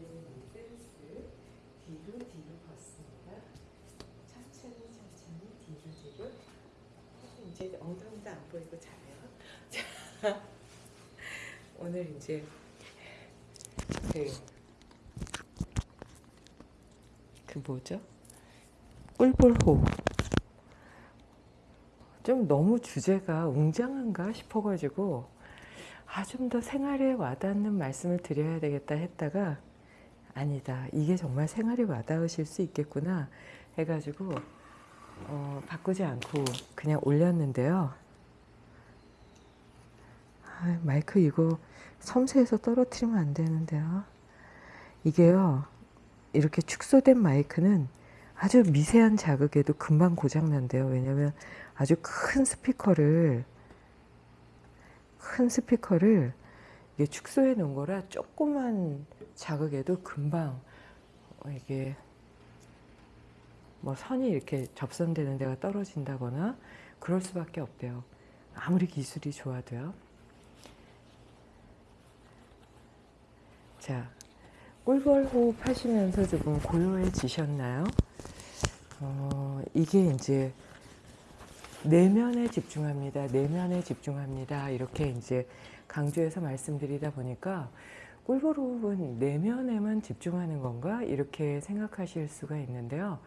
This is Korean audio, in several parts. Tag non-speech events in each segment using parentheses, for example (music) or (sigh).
내리는 댄스 뒤로 뒤로 걷습니다. 천천히 천천히 뒤로 뒤로 이제 엉덩이도 안 보이고 잘해요. (laughs) 자, 오늘 이제 그, 그 뭐죠? 꿀벌호 좀 너무 주제가 웅장한가 싶어가지고 아 좀 더 생활에 와닿는 말씀을 드려야 되겠다 했다가 아니다. 이게 정말 생활에 와닿으실 수 있겠구나 해가지고 어, 바꾸지 않고 그냥 올렸는데요. 아, 마이크 이거 섬세해서 떨어뜨리면 안 되는데요. 이게요 이렇게 축소된 마이크는 아주 미세한 자극에도 금방 고장난대요. 왜냐면 아주 큰 스피커를 큰 스피커를 이게 축소해 놓은 거라 조그만 자극에도 금방 이게 뭐 선이 이렇게 접선되는 데가 떨어진다거나 그럴 수밖에 없대요. 아무리 기술이 좋아도요. 자, 꿀벌 호흡 하시면서 조금 고요해지셨나요? 어, 이게 이제 내면에 집중합니다. 내면에 집중합니다. 이렇게 이제 강조해서 말씀드리다 보니까 꿀벌 호흡은 내면에만 집중하는 건가? 이렇게 생각하실 수가 있는데요.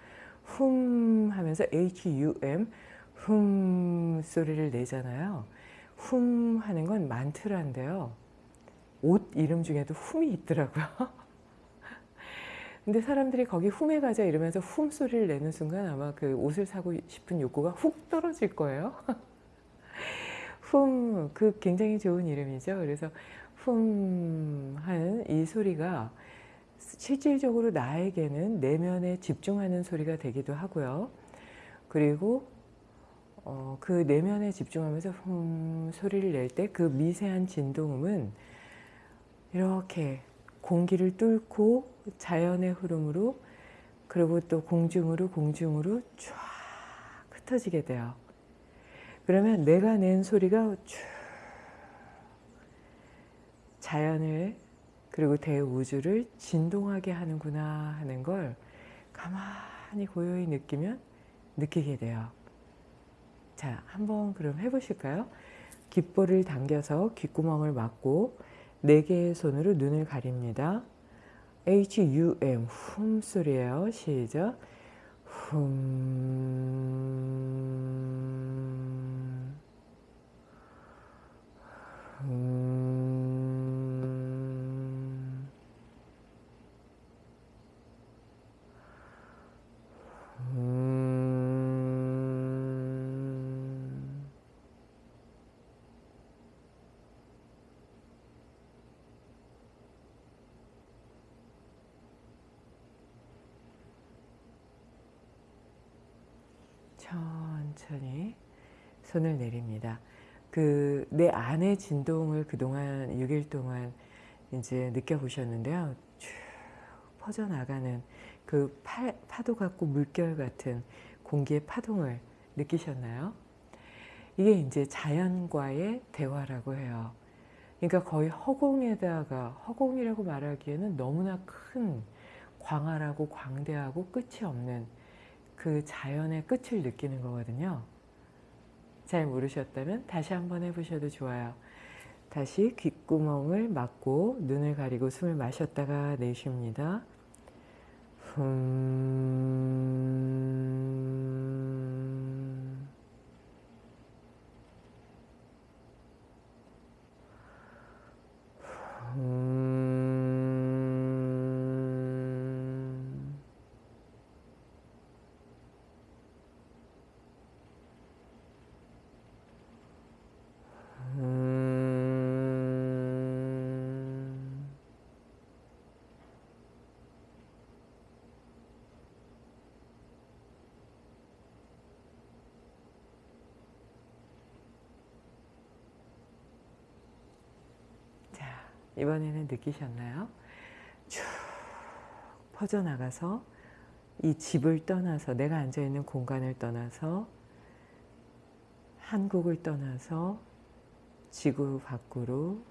훔 하면서 HUM 훔 소리를 내잖아요. 훔 하는 건 만트라인데요. 옷 이름 중에도 훔이 있더라고요. (laughs) 근데 사람들이 거기 훔에 가자 이러면서 훔 소리를 내는 순간 아마 그 옷을 사고 싶은 욕구가 훅 떨어질 거예요. (laughs) 훔, 그 굉장히 좋은 이름이죠. 그래서 훔 하는 이 소리가 실질적으로 나에게는 내면에 집중하는 소리가 되기도 하고요. 그리고 어, 그 내면에 집중하면서 훔 소리를 낼 때 그 미세한 진동음은 이렇게 공기를 뚫고 자연의 흐름으로 그리고 또 공중으로 공중으로 쫙 흩어지게 돼요. 그러면 내가 낸 소리가 쭉 자연을 그리고 대우주를 진동하게 하는구나 하는 걸 가만히 고요히 느끼면 느끼게 돼요. 자, 한번 그럼 해보실까요? 귓볼을 당겨서 귓구멍을 막고 네 개의 손으로 눈을 가립니다. H-U-M 훔 소리예요. 시작. 훔. 훔. 천천히 손을 내립니다. 그 내 안의 진동을 그동안 6일 동안 이제 느껴보셨는데요. 쭉 퍼져나가는 그 파, 파도 같고 물결 같은 공기의 파동을 느끼셨나요? 이게 이제 자연과의 대화라고 해요. 그러니까 거의 허공에다가 허공이라고 말하기에는 너무나 큰 광활하고 광대하고 끝이 없는 그 자연의 끝을 느끼는 거거든요. 잘 모르셨다면 다시 한번 해보셔도 좋아요. 다시 귓구멍을 막고 눈을 가리고 숨을 마셨다가 내쉽니다. 흠... 흠... 음... 자, 이번에는 느끼셨나요? 쭉 퍼져나가서 이 집을 떠나서 내가 앉아있는 공간을 떠나서 한국을 떠나서 지구 밖으로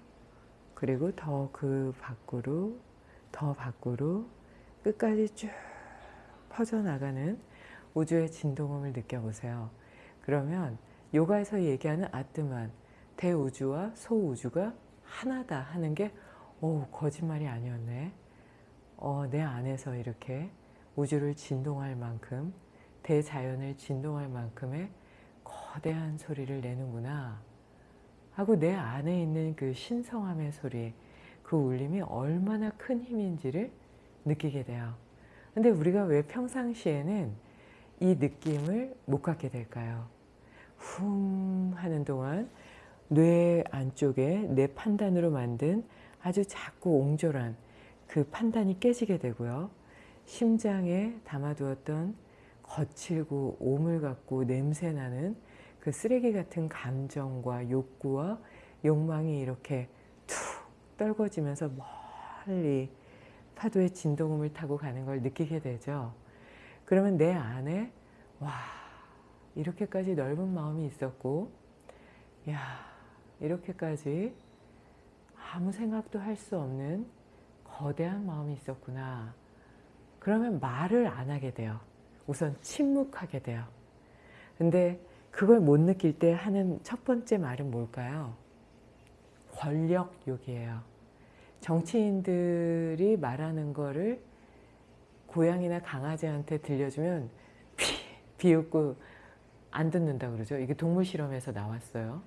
그리고 더 그 밖으로 더 밖으로 끝까지 쭉 퍼져나가는 우주의 진동음을 느껴보세요. 그러면 요가에서 얘기하는 아뜨만, 대우주와 소우주가 하나다 하는 게 오, 거짓말이 아니었네. 어, 내 안에서 이렇게 우주를 진동할 만큼 대자연을 진동할 만큼의 거대한 소리를 내는구나 하고 내 안에 있는 그 신성함의 소리 그 울림이 얼마나 큰 힘인지를 느끼게 돼요. 근데 우리가 왜 평상시에는 이 느낌을 못 갖게 될까요? 훔 하는 동안 뇌 안쪽에 내 판단으로 만든 아주 작고 옹졸한 그 판단이 깨지게 되고요. 심장에 담아두었던 거칠고 오물 같고 냄새나는 그 쓰레기 같은 감정과 욕구와 욕망이 이렇게 툭 떨궈지면서 멀리 파도의 진동음을 타고 가는 걸 느끼게 되죠. 그러면 내 안에 와 이렇게까지 넓은 마음이 있었고 야 이렇게까지 아무 생각도 할 수 없는 거대한 마음이 있었구나. 그러면 말을 안 하게 돼요. 우선 침묵하게 돼요. 근데 그걸 못 느낄 때 하는 첫 번째 말은 뭘까요? 권력욕이에요. 정치인들이 말하는 거를 고양이나 강아지한테 들려주면 비, 비웃고 안 듣는다 그러죠. 이게 동물 실험에서 나왔어요.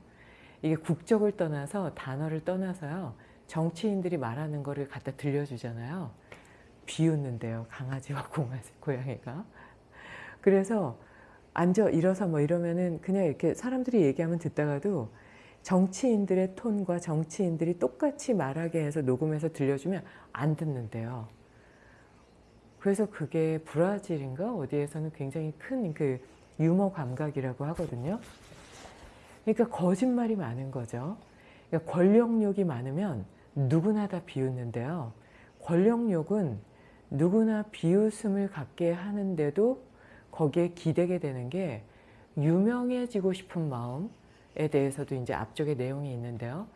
이게 국적을 떠나서 단어를 떠나서요. 정치인들이 말하는 거를 갖다 들려주잖아요. 비웃는데요. 강아지와 (laughs) 공아지, 고양이가. 그래서 앉아 일어서 뭐 이러면은 그냥 이렇게 사람들이 얘기하면 듣다가도 정치인들의 톤과 정치인들이 똑같이 말하게 해서 녹음해서 들려주면 안 듣는데요. 그래서 그게 브라질인가 어디에서는 굉장히 큰 그 유머 감각이라고 하거든요. 그러니까 거짓말이 많은 거죠. 그러니까 권력욕이 많으면 누구나 다 비웃는데요. 권력욕은 누구나 비웃음을 갖게 하는데도 거기에 기대게 되는 게 유명해지고 싶은 마음에 대해서도 이제 앞쪽에 내용이 있는데요.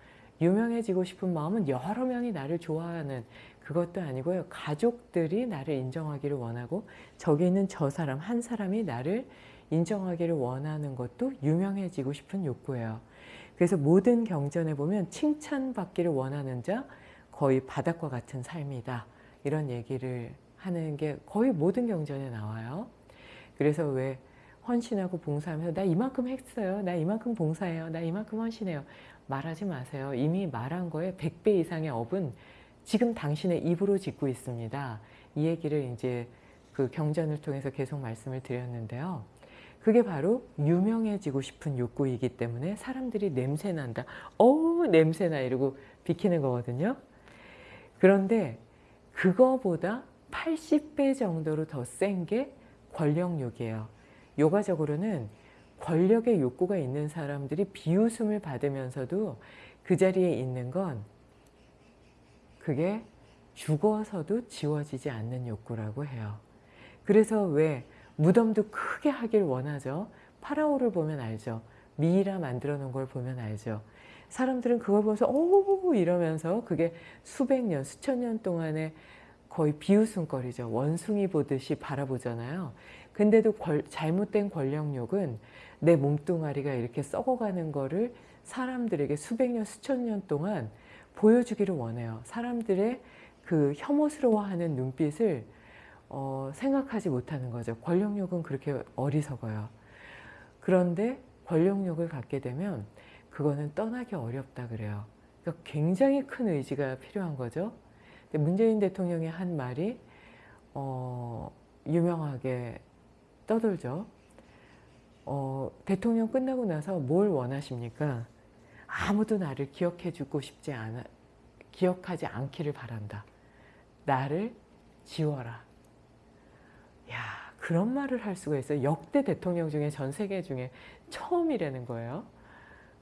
유명해지고 싶은 마음은 여러 명이 나를 좋아하는 그것도 아니고요. 가족들이 나를 인정하기를 원하고 저기 있는 저 사람 한 사람이 나를 인정하기를 원하는 것도 유명해지고 싶은 욕구예요. 그래서 모든 경전에 보면 칭찬받기를 원하는 자 거의 바닥과 같은 삶이다. 이런 얘기를 하는 게 거의 모든 경전에 나와요. 그래서 왜 헌신하고 봉사하면서 나 이만큼 했어요. 나 이만큼 봉사해요. 나 이만큼 헌신해요. 말하지 마세요. 이미 말한 거에 100배 이상의 업은 지금 당신의 입으로 짓고 있습니다. 이 얘기를 이제 그 경전을 통해서 계속 말씀을 드렸는데요. 그게 바로 유명해지고 싶은 욕구이기 때문에 사람들이 냄새난다. 어우 냄새나 이러고 비키는 거거든요. 그런데 그거보다 80배 정도로 더 센 게 권력욕이에요. 요가적으로는 권력의 욕구가 있는 사람들이 비웃음을 받으면서도 그 자리에 있는 건 그게 죽어서도 지워지지 않는 욕구라고 해요. 그래서 왜 무덤도 크게 하길 원하죠. 파라오를 보면 알죠. 미이라 만들어 놓은 걸 보면 알죠. 사람들은 그걸 보면서 오 이러면서 그게 수백 년, 수천 년 동안의 거의 비웃음거리죠. 원숭이 보듯이 바라보잖아요. 근데도 권, 잘못된 권력욕은 내 몸뚱아리가 이렇게 썩어가는 거를 사람들에게 수백 년, 수천 년 동안 보여주기를 원해요. 사람들의 그 혐오스러워하는 눈빛을 어, 생각하지 못하는 거죠. 권력욕은 그렇게 어리석어요. 그런데 권력욕을 갖게 되면 그거는 떠나기 어렵다 그래요. 그러니까 굉장히 큰 의지가 필요한 거죠. 문재인 대통령의 한 말이 어, 유명하게 떠돌죠. 어, 대통령 끝나고 나서 뭘 원하십니까? 아무도 나를 기억해 주고 싶지 않아, 기억하지 않기를 바란다. 나를 지워라. 야 그런 말을 할 수가 있어요. 역대 대통령 중에 전 세계 중에 처음이라는 거예요.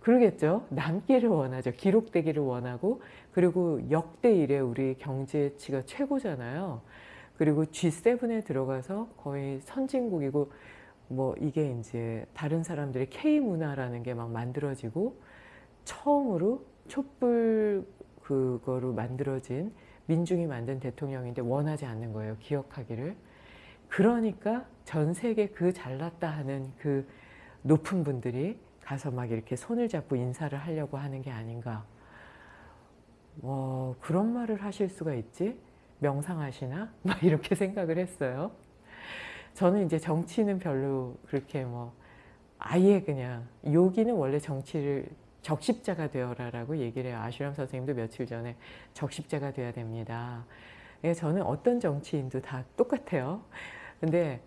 그러겠죠. 남기를 원하죠. 기록되기를 원하고 그리고 역대 이래 우리 경제치가 최고잖아요. 그리고 G7에 들어가서 거의 선진국이고 뭐 이게 이제 다른 사람들의 K문화라는 게 막 만들어지고 처음으로 촛불 그거로 만들어진 민중이 만든 대통령인데 원하지 않는 거예요. 기억하기를. 그러니까 전 세계 그 잘났다 하는 그 높은 분들이 가서 막 이렇게 손을 잡고 인사를 하려고 하는 게 아닌가. 뭐 그런 말을 하실 수가 있지? 명상하시나? (laughs) 막 이렇게 생각을 했어요. 저는 이제 정치는 별로 그렇게 뭐 아예 그냥 요기는 원래 정치를 적십자가 되어라 라고 얘기를 해요. 아슈람 선생님도 며칠 전에 적십자가 돼야 됩니다. 저는 어떤 정치인도 다 똑같아요. 근데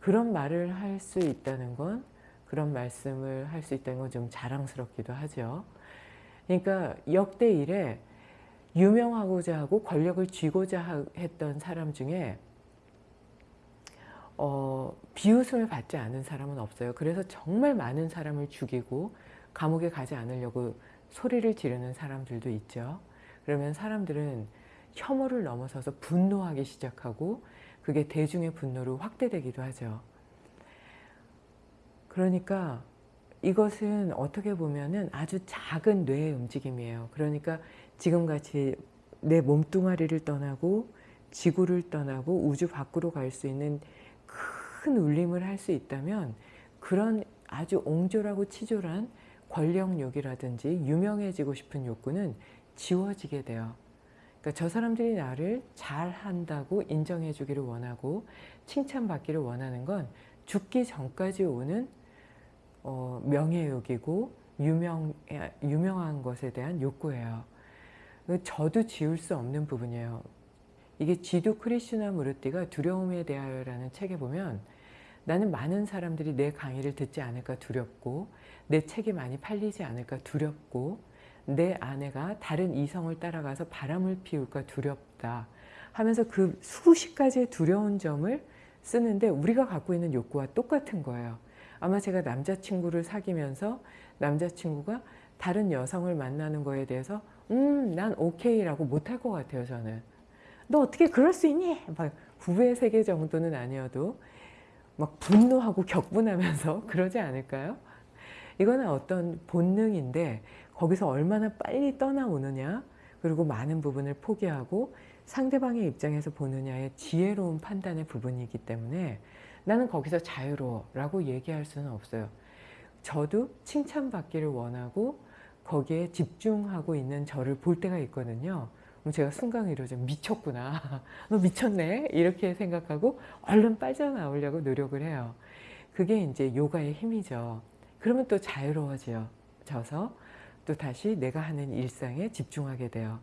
그런 말을 할 수 있다는 건 그런 말씀을 할 수 있다는 건 좀 자랑스럽기도 하죠. 그러니까 역대 일에 유명하고자 하고 권력을 쥐고자 했던 사람 중에 어, 비웃음을 받지 않은 사람은 없어요. 그래서 정말 많은 사람을 죽이고 감옥에 가지 않으려고 소리를 지르는 사람들도 있죠. 그러면 사람들은 혐오를 넘어서서 분노하기 시작하고 그게 대중의 분노로 확대되기도 하죠. 그러니까 이것은 어떻게 보면은 아주 작은 뇌의 움직임이에요. 그러니까 지금같이 내 몸뚱아리를 떠나고 지구를 떠나고 우주 밖으로 갈 수 있는 큰 울림을 할 수 있다면 그런 아주 옹졸하고 치졸한 권력욕이라든지 유명해지고 싶은 욕구는 지워지게 돼요. 그러니까 저 사람들이 나를 잘한다고 인정해 주기를 원하고 칭찬받기를 원하는 건 죽기 전까지 오는 어, 명예욕이고 유명, 유명한 것에 대한 욕구예요. 저도 지울 수 없는 부분이에요. 이게 지두 크리슈나 무르띠가 두려움에 대하여라는 책에 보면 나는 많은 사람들이 내 강의를 듣지 않을까 두렵고 내 책이 많이 팔리지 않을까 두렵고 내 아내가 다른 이성을 따라가서 바람을 피울까 두렵다 하면서 그 수십 가지의 두려운 점을 쓰는데 우리가 갖고 있는 욕구와 똑같은 거예요. 아마 제가 남자친구를 사귀면서 남자친구가 다른 여성을 만나는 거에 대해서 음, 난 오케이라고 못할 것 같아요, 저는. 너 어떻게 그럴 수 있니? 막 부부의 세계 정도는 아니어도 막 분노하고 격분하면서 (laughs) 그러지 않을까요? 이거는 어떤 본능인데 거기서 얼마나 빨리 떠나오느냐 그리고 많은 부분을 포기하고 상대방의 입장에서 보느냐의 지혜로운 판단의 부분이기 때문에 나는 거기서 자유로워 라고 얘기할 수는 없어요. 저도 칭찬받기를 원하고 거기에 집중하고 있는 저를 볼 때가 있거든요. 제가 순간으로 좀 미쳤구나. (laughs) 너 미쳤네. 이렇게 생각하고 얼른 빠져나오려고 노력을 해요. 그게 이제 요가의 힘이죠. 그러면 또 자유로워져서 또 다시 내가 하는 일상에 집중하게 돼요.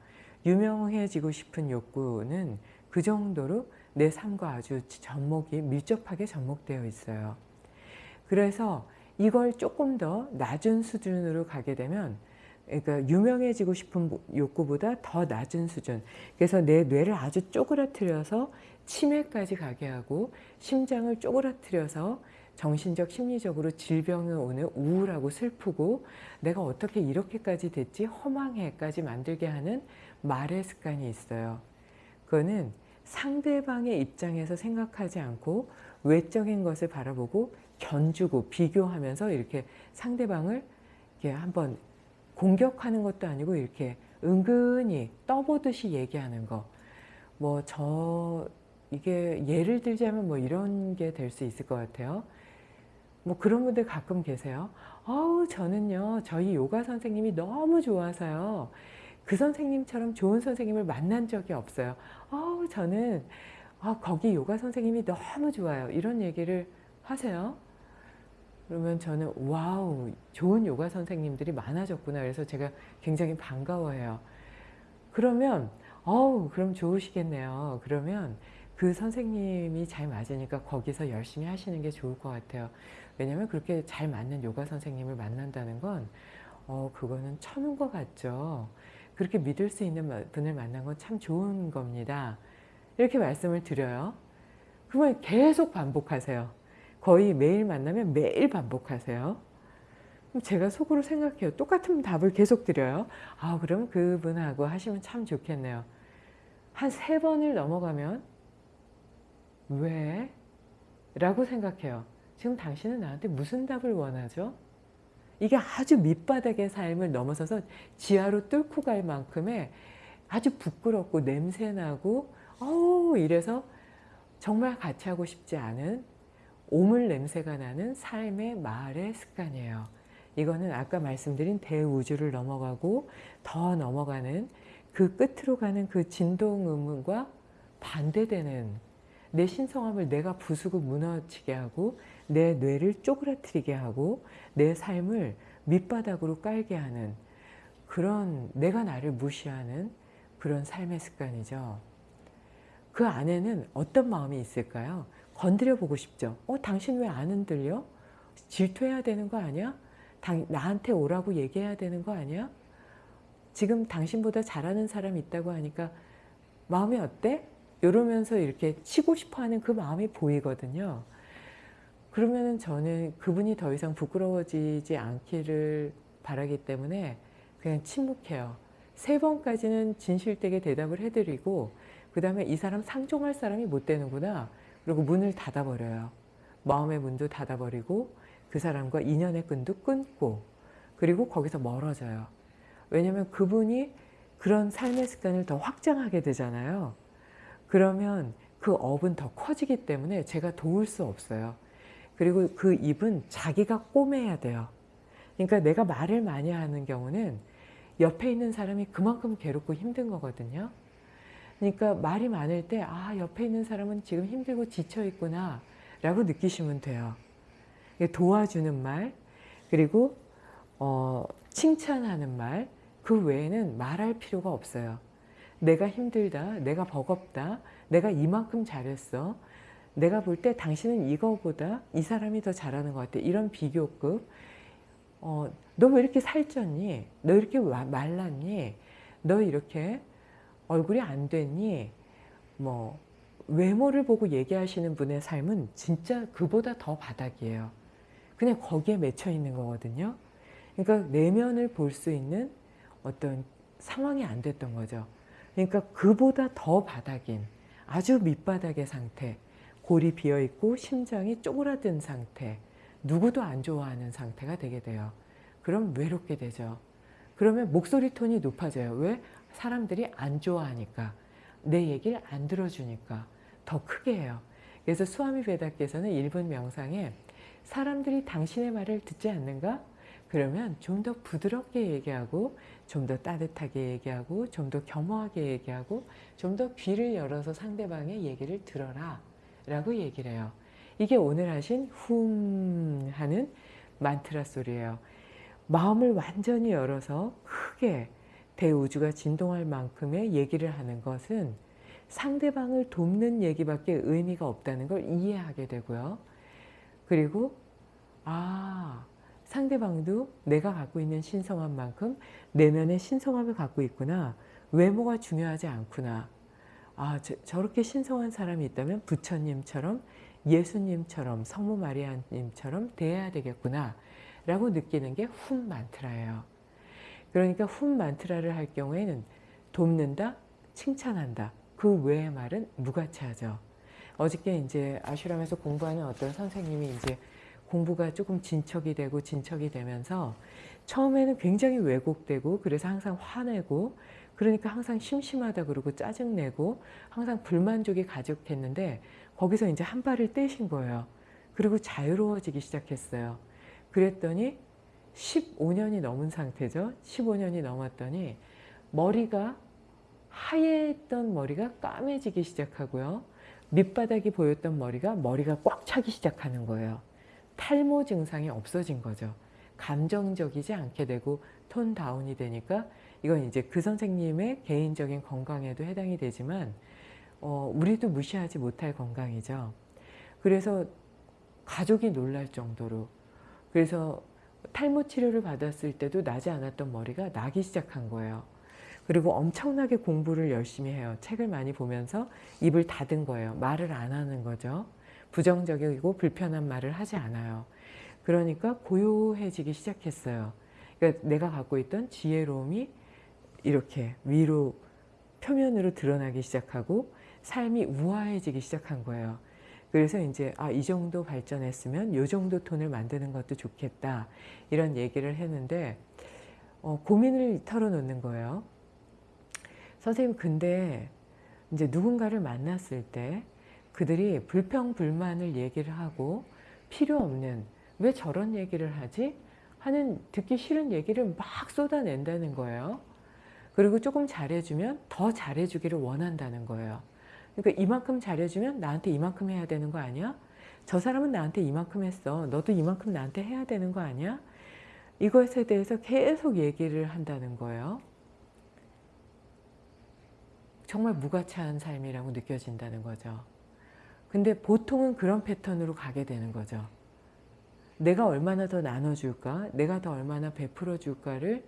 유명해지고 싶은 욕구는 그 정도로 내 삶과 아주 접목이 밀접하게 접목되어 있어요. 그래서 이걸 조금 더 낮은 수준으로 가게 되면 그러니까 유명해지고 싶은 욕구보다 더 낮은 수준 그래서 내 뇌를 아주 쪼그라뜨려서 치매까지 가게 하고 심장을 쪼그라뜨려서 정신적 심리적으로 질병이 오는 우울하고 슬프고 내가 어떻게 이렇게까지 됐지 허망해까지 만들게 하는 말의 습관이 있어요 그거는 상대방의 입장에서 생각하지 않고 외적인 것을 바라보고 견주고 비교하면서 이렇게 상대방을 이렇게 한번 공격하는 것도 아니고 이렇게 은근히 떠보듯이 얘기하는 거. 뭐 저 이게 예를 들자면 뭐 이런 게 될 수 있을 것 같아요. 뭐 그런 분들 가끔 계세요. 아우 저는요 저희 요가 선생님이 너무 좋아서요. 그 선생님처럼 좋은 선생님을 만난 적이 없어요. 아우 저는 아, 거기 요가 선생님이 너무 좋아요. 이런 얘기를 하세요. 그러면 저는 와우 좋은 요가 선생님들이 많아졌구나 그래서 제가 굉장히 반가워해요 그러면 어우 그럼 좋으시겠네요 그러면 그 선생님이 잘 맞으니까 거기서 열심히 하시는 게 좋을 것 같아요 왜냐면 그렇게 잘 맞는 요가 선생님을 만난다는 건 어, 그거는 천운 것 같죠 그렇게 믿을 수 있는 분을 만난 건 참 좋은 겁니다 이렇게 말씀을 드려요 그러면 계속 반복하세요 거의 매일 만나면 매일 반복하세요. 제가 속으로 생각해요. 똑같은 답을 계속 드려요. 아 그럼 그분하고 하시면 참 좋겠네요. 한 세 번을 넘어가면 왜? 라고 생각해요. 지금 당신은 나한테 무슨 답을 원하죠? 이게 아주 밑바닥의 삶을 넘어서서 지하로 뚫고 갈 만큼의 아주 부끄럽고 냄새나고 어우 이래서 정말 같이 하고 싶지 않은 오물 냄새가 나는 삶의 말의 습관이에요. 이거는 아까 말씀드린 대우주를 넘어가고 더 넘어가는 그 끝으로 가는 그 진동음과 반대되는 내 신성함을 내가 부수고 무너지게 하고 내 뇌를 쪼그라뜨리게 하고 내 삶을 밑바닥으로 깔게 하는 그런 내가 나를 무시하는 그런 삶의 습관이죠. 그 안에는 어떤 마음이 있을까요? 건드려 보고 싶죠. 어, 당신 왜 안 흔들려? 질투해야 되는 거 아니야? 당, 나한테 오라고 얘기해야 되는 거 아니야? 지금 당신보다 잘하는 사람 있다고 하니까 마음이 어때? 이러면서 이렇게 치고 싶어하는 그 마음이 보이거든요. 그러면 저는 그분이 더 이상 부끄러워지지 않기를 바라기 때문에 그냥 침묵해요. 세 번까지는 진실되게 대답을 해드리고 그 다음에 이 사람 상종할 사람이 못 되는구나. 그리고 문을 닫아버려요. 마음의 문도 닫아버리고 그 사람과 인연의 끈도 끊고 그리고 거기서 멀어져요. 왜냐하면 그분이 그런 삶의 습관을 더 확장하게 되잖아요. 그러면 그 업은 더 커지기 때문에 제가 도울 수 없어요. 그리고 그 입은 자기가 꼬매야 돼요. 그러니까 내가 말을 많이 하는 경우는 옆에 있는 사람이 그만큼 괴롭고 힘든 거거든요. 그러니까 말이 많을 때, 아, 옆에 있는 사람은 지금 힘들고 지쳐 있구나, 라고 느끼시면 돼요. 도와주는 말, 그리고, 어, 칭찬하는 말, 그 외에는 말할 필요가 없어요. 내가 힘들다, 내가 버겁다, 내가 이만큼 잘했어, 내가 볼 때 당신은 이거보다 이 사람이 더 잘하는 것 같아. 이런 비교급. 어, 너 왜 이렇게 살쪘니? 너 이렇게 말랐니? 너 이렇게 얼굴이 안 됐니? 뭐 외모를 보고 얘기하시는 분의 삶은 진짜 그보다 더 바닥이에요. 그냥 거기에 맺혀 있는 거거든요. 그러니까 내면을 볼 수 있는 어떤 상황이 안 됐던 거죠. 그러니까 그보다 더 바닥인 아주 밑바닥의 상태 골이 비어 있고 심장이 쪼그라든 상태 누구도 안 좋아하는 상태가 되게 돼요. 그럼 외롭게 되죠. 그러면 목소리 톤이 높아져요. 왜? 사람들이 안 좋아하니까 내 얘기를 안 들어주니까 더 크게 해요. 그래서 수아미 베다께서는 1분 명상에 사람들이 당신의 말을 듣지 않는가? 그러면 좀 더 부드럽게 얘기하고 좀 더 따뜻하게 얘기하고 좀 더 겸허하게 얘기하고 좀 더 귀를 열어서 상대방의 얘기를 들어라 라고 얘기를 해요. 이게 오늘 하신 훔 하는 만트라 소리예요. 마음을 완전히 열어서 크게 대우주가 진동할 만큼의 얘기를 하는 것은 상대방을 돕는 얘기밖에 의미가 없다는 걸 이해하게 되고요. 그리고 아 상대방도 내가 갖고 있는 신성한 만큼 내면의 신성함을 갖고 있구나. 외모가 중요하지 않구나. 아 저, 렇게 신성한 사람이 있다면 부처님처럼 예수님처럼 성모 마리아님처럼 대해야 되겠구나 라고 느끼는 게훈 만트라예요. 그러니까 훈 만트라를 할 경우에는 돕는다, 칭찬한다. 그 외의 말은 무가치하죠. 어저께 이제 아슈람에서 공부하는 어떤 선생님이 이제 공부가 조금 진척이 되고 진척이 되면서 처음에는 굉장히 왜곡되고 그래서 항상 화내고 그러니까 항상 심심하다 그러고 짜증내고 항상 불만족이 가득했는데 거기서 이제 한 발을 떼신 거예요. 그리고 자유로워지기 시작했어요. 그랬더니 15년이 넘은 상태죠. 15년이 넘었더니 머리가 하얘던 머리가 까매지기 시작하고요. 밑바닥이 보였던 머리가 머리가 꽉 차기 시작하는 거예요. 탈모 증상이 없어진 거죠. 감정적이지 않게 되고 톤 다운이 되니까 이건 이제 그 선생님의 개인적인 건강에도 해당이 되지만 어, 우리도 무시하지 못할 건강이죠. 그래서 가족이 놀랄 정도로 그래서 탈모 치료를 받았을 때도 나지 않았던 머리가 나기 시작한 거예요. 그리고 엄청나게 공부를 열심히 해요. 책을 많이 보면서 입을 닫은 거예요. 말을 안 하는 거죠. 부정적이고 불편한 말을 하지 않아요. 그러니까 고요해지기 시작했어요. 그러니까 내가 갖고 있던 지혜로움이 이렇게 위로 표면으로 드러나기 시작하고 삶이 우아해지기 시작한 거예요. 그래서 이제 아, 이 정도 발전했으면 이 정도 톤을 만드는 것도 좋겠다 이런 얘기를 했는데 어, 고민을 털어놓는 거예요. 선생님 근데 이제 누군가를 만났을 때 그들이 불평 불만을 얘기를 하고 필요 없는 왜 저런 얘기를 하지? 하는 듣기 싫은 얘기를 막 쏟아낸다는 거예요. 그리고 조금 잘해주면 더 잘해주기를 원한다는 거예요. 그러니까 이만큼 잘해주면 나한테 이만큼 해야 되는 거 아니야? 저 사람은 나한테 이만큼 했어. 너도 이만큼 나한테 해야 되는 거 아니야? 이것에 대해서 계속 얘기를 한다는 거예요. 정말 무가치한 삶이라고 느껴진다는 거죠. 근데 보통은 그런 패턴으로 가게 되는 거죠. 내가 얼마나 더 나눠줄까? 내가 더 얼마나 베풀어 줄까를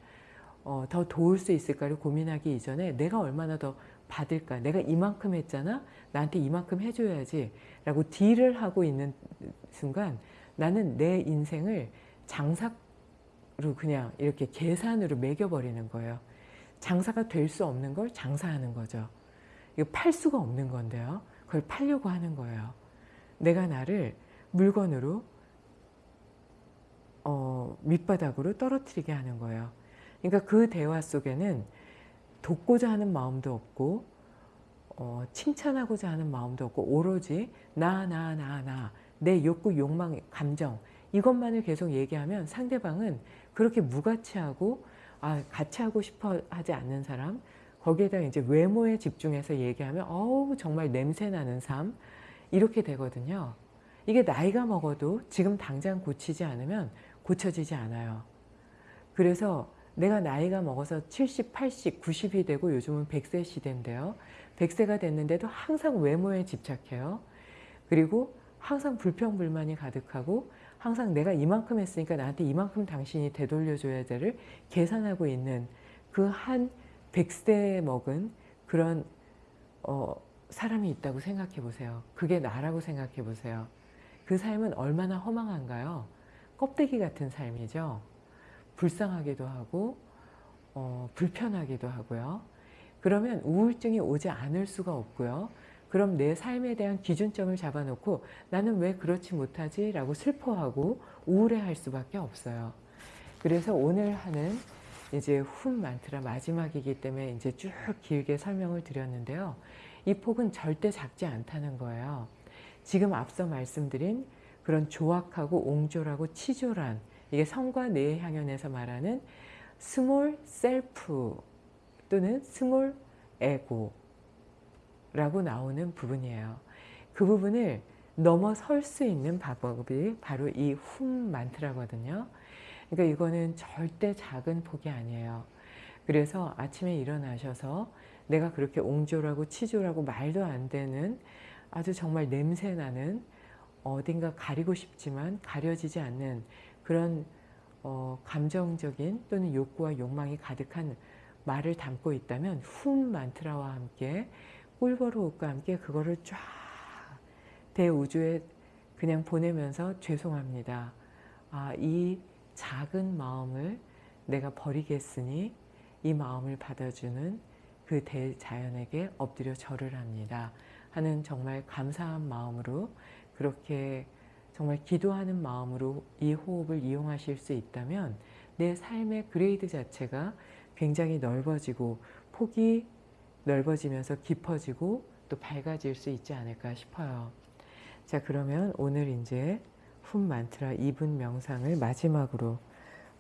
어, 더 도울 수 있을까를 고민하기 이전에 내가 얼마나 더 받을까? 내가 이만큼 했잖아? 나한테 이만큼 해줘야지 라고 딜을 하고 있는 순간 나는 내 인생을 장사로 그냥 이렇게 계산으로 매겨버리는 거예요. 장사가 될 수 없는 걸 장사하는 거죠. 이거 팔 수가 없는 건데요. 그걸 팔려고 하는 거예요. 내가 나를 물건으로 어, 밑바닥으로 떨어뜨리게 하는 거예요. 그러니까 그 대화 속에는 돕고자 하는 마음도 없고 어, 칭찬하고자 하는 마음도 없고 오로지 나 나 나 나 내 욕구 욕망 감정 이것만을 계속 얘기하면 상대방은 그렇게 무가치하고 아 같이 하고 싶어 하지 않는 사람 거기에다 이제 외모에 집중해서 얘기하면 어우 정말 냄새나는 삶 이렇게 되거든요. 이게 나이가 먹어도 지금 당장 고치지 않으면 고쳐지지 않아요. 그래서 내가 나이가 먹어서 70, 80, 90이 되고 요즘은 100세 시대인데요. 100세가 됐는데도 항상 외모에 집착해요. 그리고 항상 불평불만이 가득하고 항상 내가 이만큼 했으니까 나한테 이만큼 당신이 되돌려줘야 될를 계산하고 있는 그 한 100세 먹은 그런 어, 사람이 있다고 생각해 보세요. 그게 나라고 생각해 보세요. 그 삶은 얼마나 허망한가요? 껍데기 같은 삶이죠. 불쌍하기도 하고 어, 불편하기도 하고요. 그러면 우울증이 오지 않을 수가 없고요. 그럼 내 삶에 대한 기준점을 잡아놓고 나는 왜 그렇지 못하지? 라고 슬퍼하고 우울해할 수밖에 없어요. 그래서 오늘 하는 이제 훔 만트라 마지막이기 때문에 이제 쭉 길게 설명을 드렸는데요. 이 폭은 절대 작지 않다는 거예요. 지금 앞서 말씀드린 그런 조악하고 옹졸하고 치졸한 이게 성과 뇌의 향연에서 말하는 small self 또는 small ego 라고 나오는 부분이에요. 그 부분을 넘어설 수 있는 방법이 바로 이 훔 만트라거든요. 그러니까 이거는 절대 작은 폭이 아니에요. 그래서 아침에 일어나셔서 내가 그렇게 옹졸하고 치졸하고 말도 안 되는 아주 정말 냄새나는 어딘가 가리고 싶지만 가려지지 않는 그런 어, 감정적인 또는 욕구와 욕망이 가득한 말을 담고 있다면 훔 만트라와 함께 꿀버로우과 함께 그거를 쫙 대우주에 그냥 보내면서 죄송합니다. 아, 이 작은 마음을 내가 버리겠으니 이 마음을 받아주는 그 대자연에게 엎드려 절을 합니다. 하는 정말 감사한 마음으로 그렇게 정말 기도하는 마음으로 이 호흡을 이용하실 수 있다면 내 삶의 그레이드 자체가 굉장히 넓어지고 폭이 넓어지면서 깊어지고 또 밝아질 수 있지 않을까 싶어요. 자 그러면 오늘 이제 훈 만트라 2분 명상을 마지막으로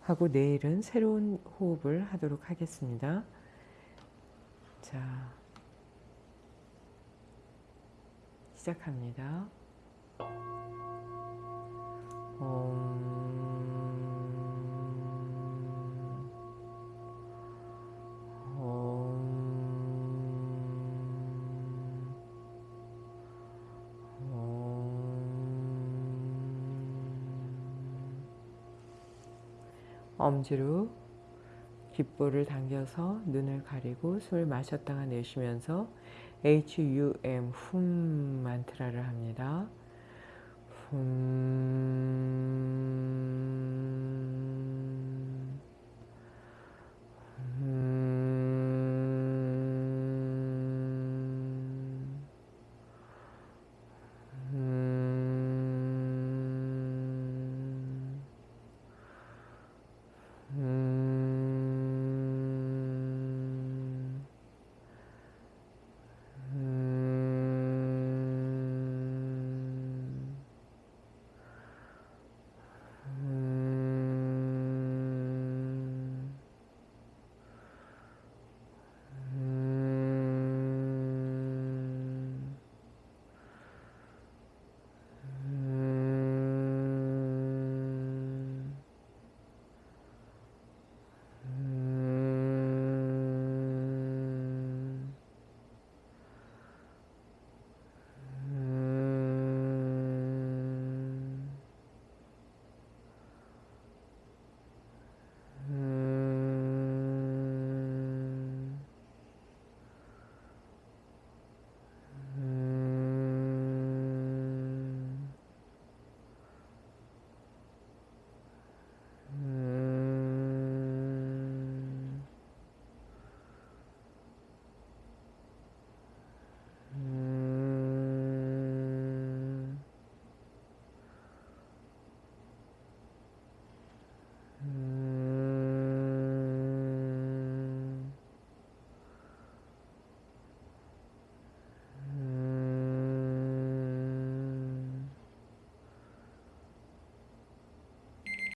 하고 내일은 새로운 호흡을 하도록 하겠습니다. 자 시작합니다. 엄지로 귓볼을 당겨서 눈을 가리고 숨을 마셨다가 내쉬면서 HUM 훔 만트라를 합니다. 훔